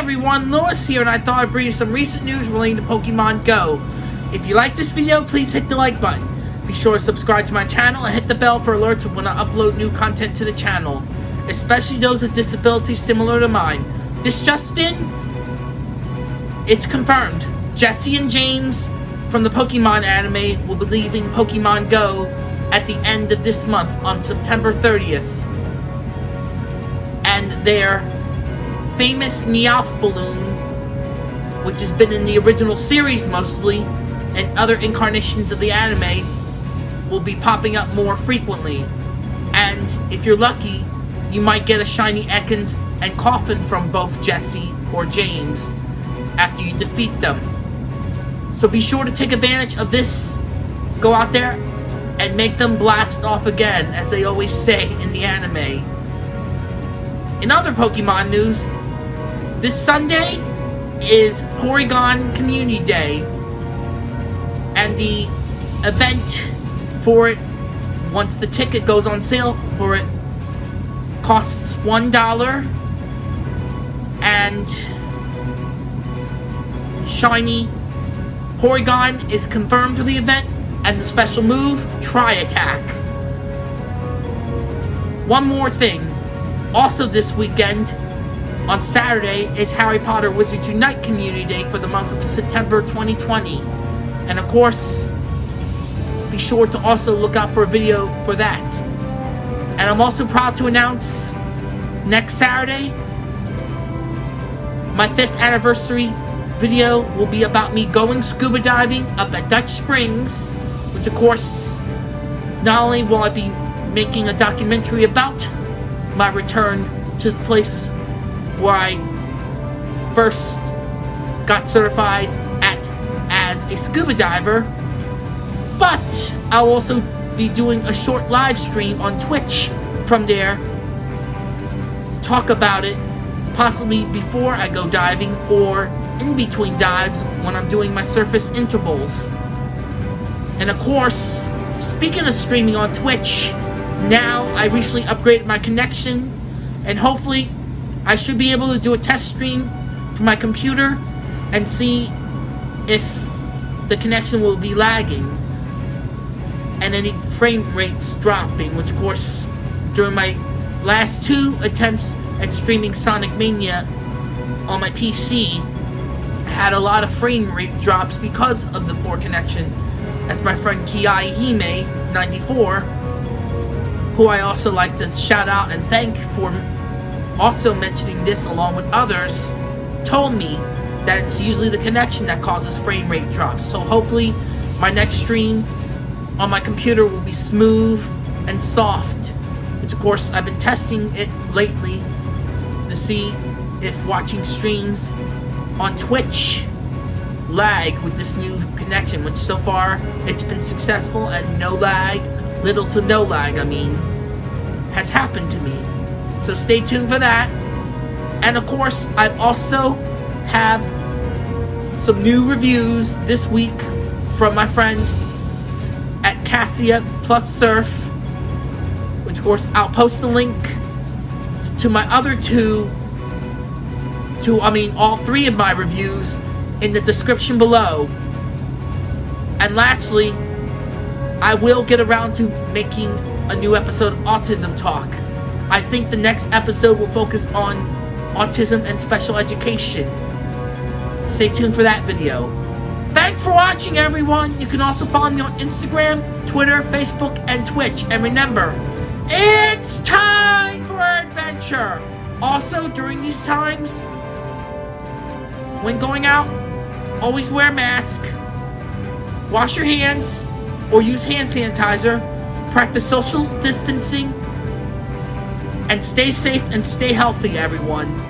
everyone, Lewis here, and I thought I'd bring you some recent news relating to Pokemon Go. If you like this video, please hit the like button. Be sure to subscribe to my channel and hit the bell for alerts when I upload new content to the channel, especially those with disabilities similar to mine. This just in, it's confirmed. Jessie and James from the Pokemon anime will be leaving Pokemon Go at the end of this month on September 30th. And their famous Meowth balloon, which has been in the original series mostly, and other incarnations of the anime, will be popping up more frequently. And if you're lucky, you might get a shiny Ekans and Koffing from both Jessie or James after you defeat them. So be sure to take advantage of this. Go out there and make them blast off again, as they always say in the anime. In other Pokemon news, this Sunday is Porygon Community Day, and the event for it, once the ticket goes on sale for it, costs one dollar, and shiny Porygon is confirmed for the event, and the special move, Tri Attack. One more thing. Also this weekend, on Saturday is Harry Potter Wizards Unite Community Day for the month of September 2020. And of course, be sure to also look out for a video for that. And I'm also proud to announce next Saturday, my 5th anniversary video will be about me going scuba diving up at Dutch Springs, which of course, not only will I be making a documentary about my return to the place where I first got certified at as a scuba diver, but I'll also be doing a short live stream on Twitch from there to talk about it, possibly before I go diving or in between dives when I'm doing my surface intervals. And of course, speaking of streaming on Twitch, now I recently upgraded my connection and hopefully I should be able to do a test stream from my computer and see if the connection will be lagging and any frame rates dropping, which of course during my last two attempts at streaming Sonic Mania on my PC I had a lot of frame rate drops because of the poor connection. As my friend Kiai Hime 94 who I also like to shout out and thank for also mentioning this along with others, told me that it's usually the connection that causes frame rate drops. So hopefully my next stream on my computer will be smooth and soft. Which of course I've been testing it lately to see if watching streams on Twitch lag with this new connection, which so far it's been successful and no lag, little to no lag, I mean, has happened to me. So stay tuned for that. And of course, I also have some new reviews this week from my friend at Cassia Plus Surf. Which of course, I'll post the link to my other two, to, I mean, all three of my reviews in the description below. And lastly, I will get around to making a new episode of Autism Talk. I think the next episode will focus on autism and special education. Stay tuned for that video. Thanks for watching, everyone. You can also follow me on Instagram, Twitter, Facebook, and Twitch. And remember, it's time for adventure. Also, during these times, when going out, always wear a mask, wash your hands, or use hand sanitizer, practice social distancing, and stay safe and stay healthy, everyone.